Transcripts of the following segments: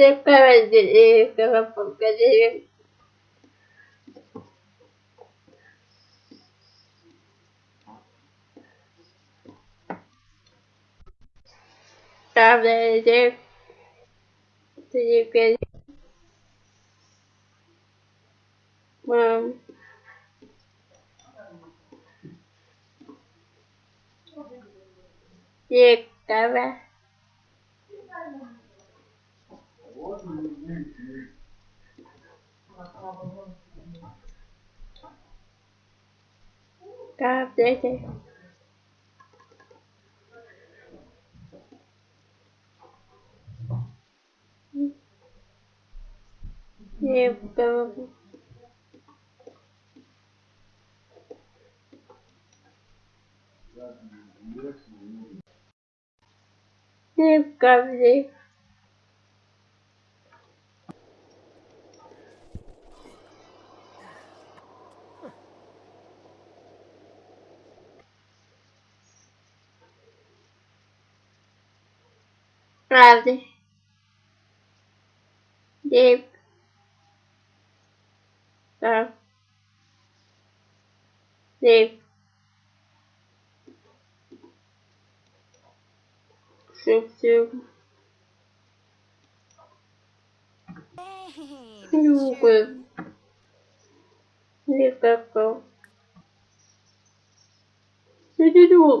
Закажи, покажи. Правда, ты ты Мам. Việc cả ba. Cáp đấy chứ. Nhiều Правда. Деп. Да. Деп. Шуп-шуп. Любы. Никакого. Я не думал,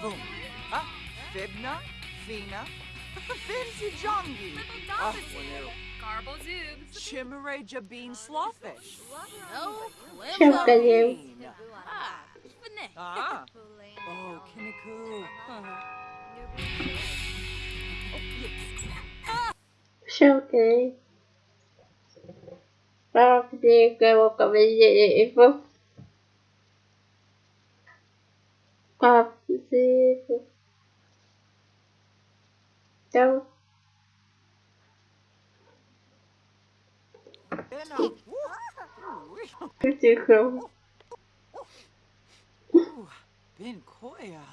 Boom. Ah, Fibna, Fina, Finzijongi. Garbo Zoob. Chimere Jabin Slawfish. No, Quimbo. Ah, Ah. Oh, Kinniku. Showcase. Well, today I will come Bena. Ooh. тихо. Ooh, Bin Koya.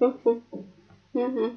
Угу. Угу.